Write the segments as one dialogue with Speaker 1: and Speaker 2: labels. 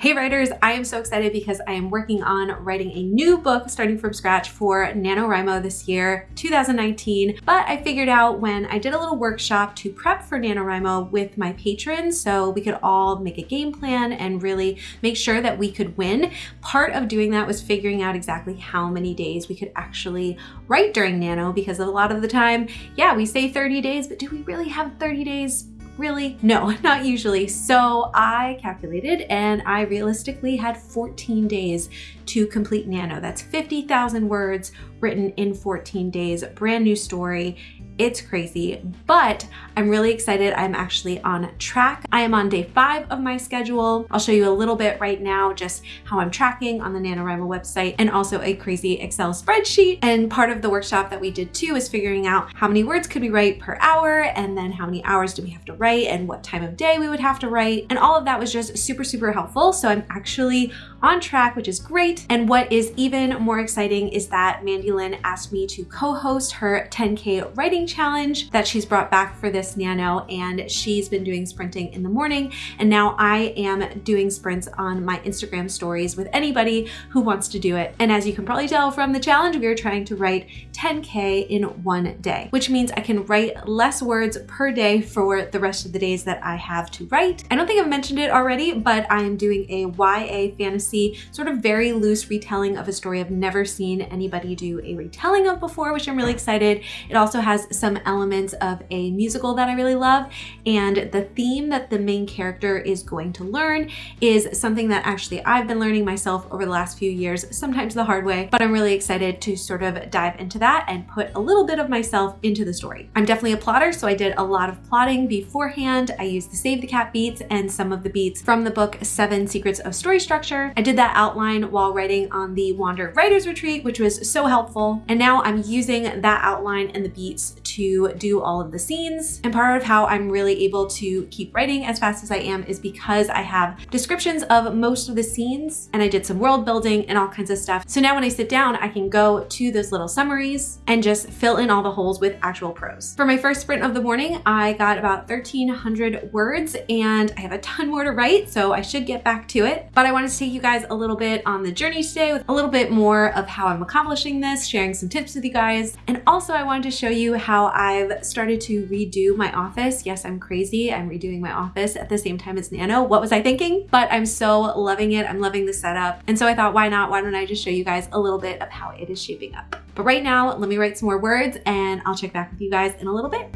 Speaker 1: Hey writers, I am so excited because I am working on writing a new book starting from scratch for NaNoWriMo this year, 2019. But I figured out when I did a little workshop to prep for NaNoWriMo with my patrons so we could all make a game plan and really make sure that we could win. Part of doing that was figuring out exactly how many days we could actually write during Nano because a lot of the time, yeah, we say 30 days, but do we really have 30 days? Really? No, not usually. So I calculated and I realistically had 14 days to complete Nano. That's 50,000 words written in 14 days, brand new story. It's crazy, but I'm really excited. I'm actually on track. I am on day five of my schedule. I'll show you a little bit right now just how I'm tracking on the NaNoWriMo website and also a crazy Excel spreadsheet. And part of the workshop that we did too is figuring out how many words could we write per hour and then how many hours do we have to write and what time of day we would have to write. And all of that was just super, super helpful. So I'm actually on track, which is great. And what is even more exciting is that Mandy Lynn asked me to co-host her 10K writing challenge that she's brought back for this Nano. And she's been doing sprinting in the morning. And now I am doing sprints on my Instagram stories with anybody who wants to do it. And as you can probably tell from the challenge, we are trying to write 10K in one day, which means I can write less words per day for the rest of the days that I have to write. I don't think I've mentioned it already, but I am doing a YA fantasy sort of very loose retelling of a story I've never seen anybody do a retelling of before, which I'm really excited. It also has some elements of a musical that I really love. And the theme that the main character is going to learn is something that actually I've been learning myself over the last few years, sometimes the hard way, but I'm really excited to sort of dive into that and put a little bit of myself into the story. I'm definitely a plotter, so I did a lot of plotting beforehand. I used the Save the Cat beats and some of the beats from the book Seven Secrets of Story Structure. I did that outline while writing on the Wander Writers Retreat, which was so helpful. And now I'm using that outline and the beats to do all of the scenes. And part of how I'm really able to keep writing as fast as I am is because I have descriptions of most of the scenes and I did some world building and all kinds of stuff. So now when I sit down, I can go to those little summaries and just fill in all the holes with actual prose. For my first sprint of the morning, I got about 1300 words and I have a ton more to write, so I should get back to it. But I wanted to take you guys a little bit on the journey today with a little bit more of how I'm accomplishing this, sharing some tips with you guys. And also I wanted to show you how I've started to redo my office. Yes, I'm crazy. I'm redoing my office at the same time as Nano. What was I thinking? But I'm so loving it. I'm loving the setup. And so I thought, why not? Why don't I just show you guys a little bit of how it is shaping up? But right now, let me write some more words and I'll check back with you guys in a little bit.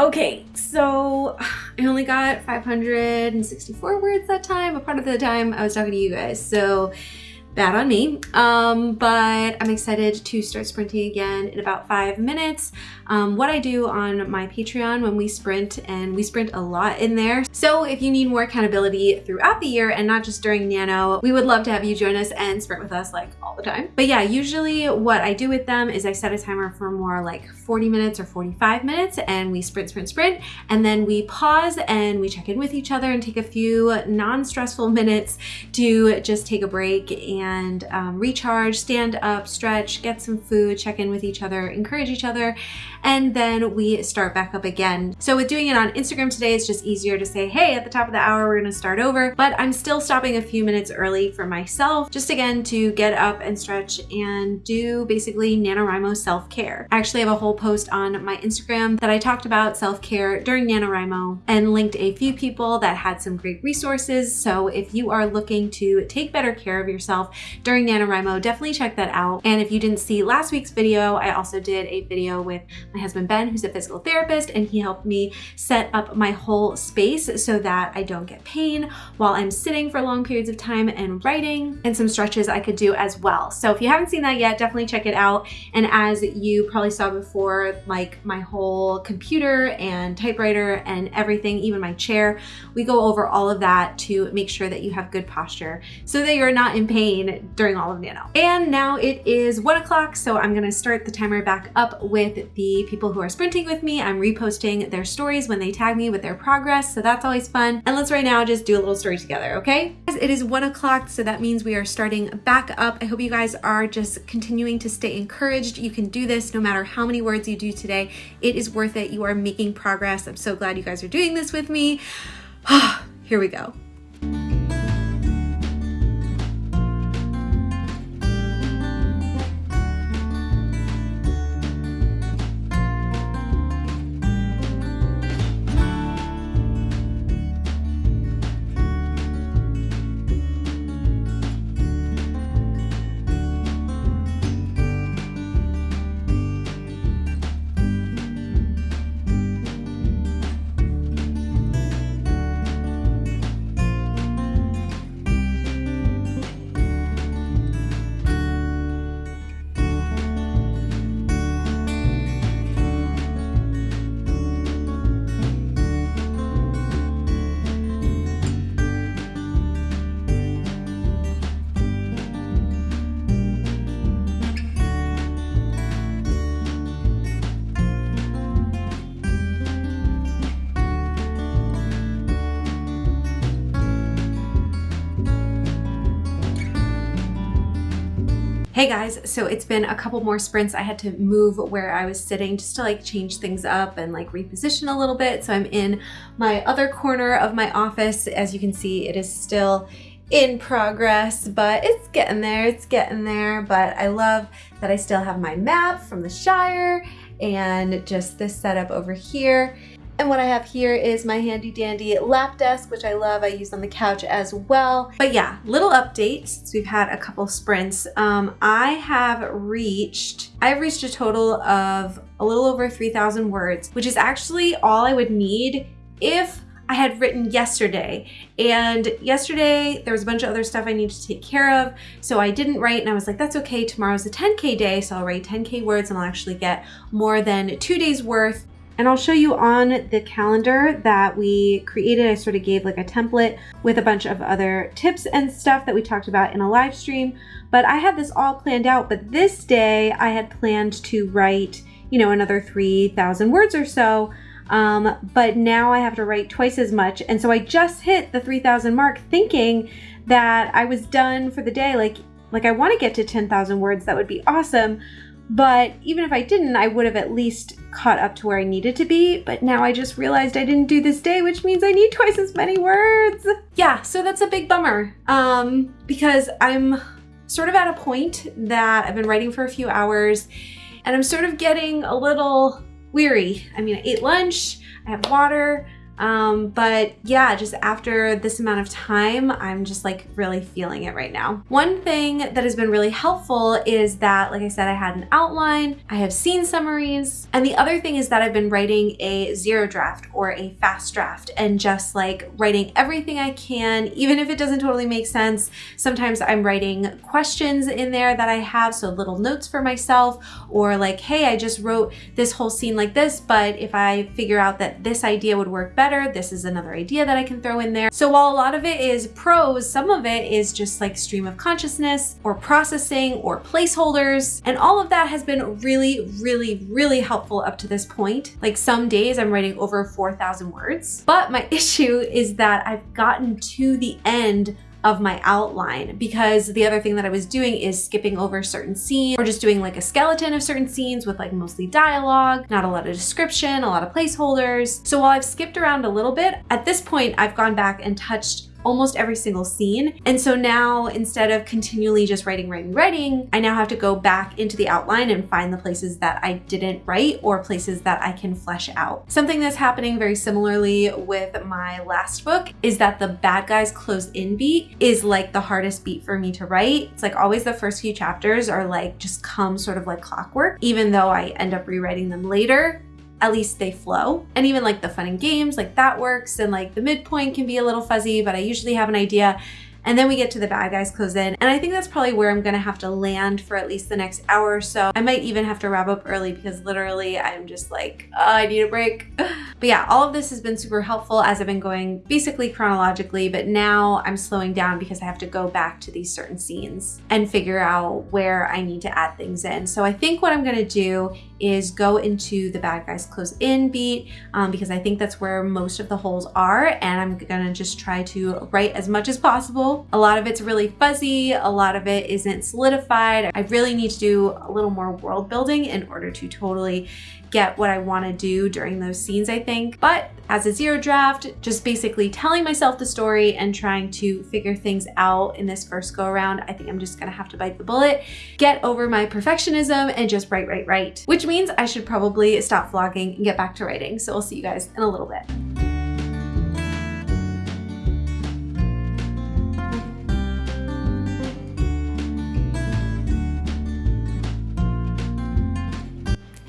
Speaker 1: Okay, so I only got 564 words that time, a part of the time I was talking to you guys. So bad on me. Um, but I'm excited to start sprinting again in about five minutes. Um, what I do on my Patreon when we sprint, and we sprint a lot in there. So if you need more accountability throughout the year and not just during Nano, we would love to have you join us and sprint with us like all the time. But yeah, usually what I do with them is I set a timer for more like 40 minutes or 45 minutes and we sprint, sprint, sprint. And then we pause and we check in with each other and take a few non-stressful minutes to just take a break and um, recharge, stand up, stretch, get some food, check in with each other, encourage each other, and then we start back up again. So with doing it on Instagram today, it's just easier to say, hey, at the top of the hour, we're gonna start over, but I'm still stopping a few minutes early for myself, just again to get up and stretch and do basically NaNoWriMo self-care. I actually have a whole post on my Instagram that I talked about self-care during NaNoWriMo and linked a few people that had some great resources. So if you are looking to take better care of yourself during NaNoWriMo, definitely check that out. And if you didn't see last week's video, I also did a video with my husband Ben, who's a physical therapist, and he helped me set up my whole space so that I don't get pain while I'm sitting for long periods of time and writing, and some stretches I could do as well. So if you haven't seen that yet, definitely check it out. And as you probably saw before, like my whole computer and typewriter and everything, even my chair, we go over all of that to make sure that you have good posture so that you're not in pain insane during all of Nano. And now it is one o'clock, so I'm gonna start the timer back up with the people who are sprinting with me. I'm reposting their stories when they tag me with their progress, so that's always fun. And let's right now just do a little story together, okay? It is one o'clock, so that means we are starting back up. I hope you guys are just continuing to stay encouraged. You can do this no matter how many words you do today. It is worth it. You are making progress. I'm so glad you guys are doing this with me. Here we go. Hey guys, so it's been a couple more sprints. I had to move where I was sitting just to like change things up and like reposition a little bit. So I'm in my other corner of my office. As you can see, it is still in progress, but it's getting there, it's getting there. But I love that I still have my map from the Shire and just this setup over here. And what I have here is my handy dandy lap desk, which I love. I use on the couch as well. But yeah, little update since we've had a couple sprints. Um, I have reached, I've reached a total of a little over 3,000 words, which is actually all I would need if I had written yesterday. And yesterday there was a bunch of other stuff I needed to take care of. So I didn't write and I was like, that's okay. Tomorrow's a 10K day. So I'll write 10K words and I'll actually get more than two days worth and I'll show you on the calendar that we created. I sort of gave like a template with a bunch of other tips and stuff that we talked about in a live stream. But I had this all planned out. But this day I had planned to write, you know, another 3,000 words or so. Um, but now I have to write twice as much. And so I just hit the 3,000 mark thinking that I was done for the day. Like, like I want to get to 10,000 words. That would be awesome. But even if I didn't, I would have at least caught up to where I needed to be. But now I just realized I didn't do this day, which means I need twice as many words. Yeah, so that's a big bummer um, because I'm sort of at a point that I've been writing for a few hours and I'm sort of getting a little weary. I mean, I ate lunch, I have water, um, but yeah, just after this amount of time, I'm just like really feeling it right now. One thing that has been really helpful is that, like I said, I had an outline, I have scene summaries, and the other thing is that I've been writing a zero draft or a fast draft and just like writing everything I can, even if it doesn't totally make sense. Sometimes I'm writing questions in there that I have, so little notes for myself, or like, hey, I just wrote this whole scene like this, but if I figure out that this idea would work better, better. This is another idea that I can throw in there. So while a lot of it is prose, some of it is just like stream of consciousness or processing or placeholders. And all of that has been really, really, really helpful up to this point. Like some days I'm writing over 4,000 words. But my issue is that I've gotten to the end of my outline because the other thing that I was doing is skipping over certain scenes or just doing like a skeleton of certain scenes with like mostly dialogue, not a lot of description, a lot of placeholders. So while I've skipped around a little bit, at this point I've gone back and touched almost every single scene. And so now instead of continually just writing, writing, writing, I now have to go back into the outline and find the places that I didn't write or places that I can flesh out. Something that's happening very similarly with my last book is that the bad guys close in beat is like the hardest beat for me to write. It's like always the first few chapters are like just come sort of like clockwork, even though I end up rewriting them later at least they flow. And even like the fun and games, like that works. And like the midpoint can be a little fuzzy, but I usually have an idea. and then we get to the bad guys close in. And I think that's probably where I'm gonna have to land for at least the next hour or so. I might even have to wrap up early because literally I'm just like, oh, I need a break. but yeah, all of this has been super helpful as I've been going basically chronologically, but now I'm slowing down because I have to go back to these certain scenes and figure out where I need to add things in. So I think what I'm gonna do is go into the bad guys close in beat um, because I think that's where most of the holes are and I'm gonna just try to write as much as possible. A lot of it's really fuzzy, a lot of it isn't solidified. I really need to do a little more world building in order to totally get what I want to do during those scenes, I think. But as a zero draft, just basically telling myself the story and trying to figure things out in this first go around, I think I'm just gonna have to bite the bullet, get over my perfectionism and just write, write, write. Which means I should probably stop vlogging and get back to writing. So we'll see you guys in a little bit.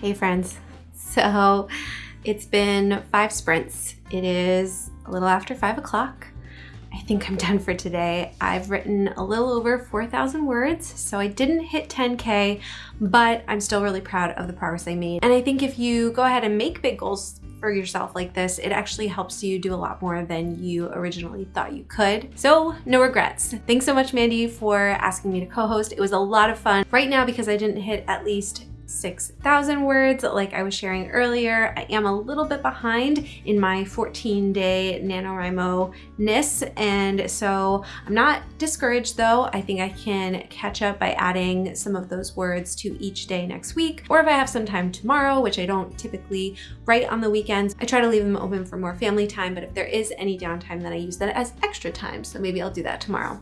Speaker 1: Hey friends, so it's been five sprints. It is a little after five o'clock. I think I'm done for today. I've written a little over 4,000 words, so I didn't hit 10K, but I'm still really proud of the progress I made. And I think if you go ahead and make big goals for yourself like this, it actually helps you do a lot more than you originally thought you could. So no regrets. Thanks so much, Mandy, for asking me to co-host. It was a lot of fun. Right now, because I didn't hit at least 6,000 words like I was sharing earlier. I am a little bit behind in my 14 day NaNoWriMo-ness and so I'm not discouraged though. I think I can catch up by adding some of those words to each day next week or if I have some time tomorrow, which I don't typically write on the weekends, I try to leave them open for more family time but if there is any downtime then I use that as extra time so maybe I'll do that tomorrow.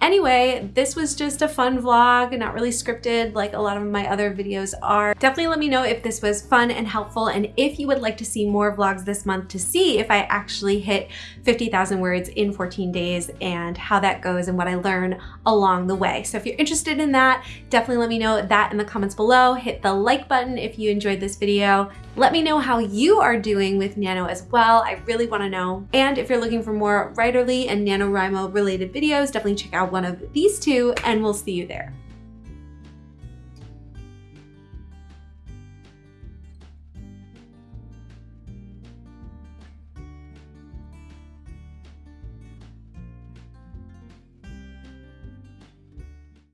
Speaker 1: Anyway, this was just a fun vlog, not really scripted like a lot of my other videos are. Definitely let me know if this was fun and helpful and if you would like to see more vlogs this month to see if I actually hit 50,000 words in 14 days and how that goes and what I learn along the way. So if you're interested in that, definitely let me know that in the comments below. Hit the like button if you enjoyed this video. Let me know how you are doing with Nano as well. I really wanna know. And if you're looking for more writerly and NaNoWriMo related videos, definitely check out one of these two and we'll see you there.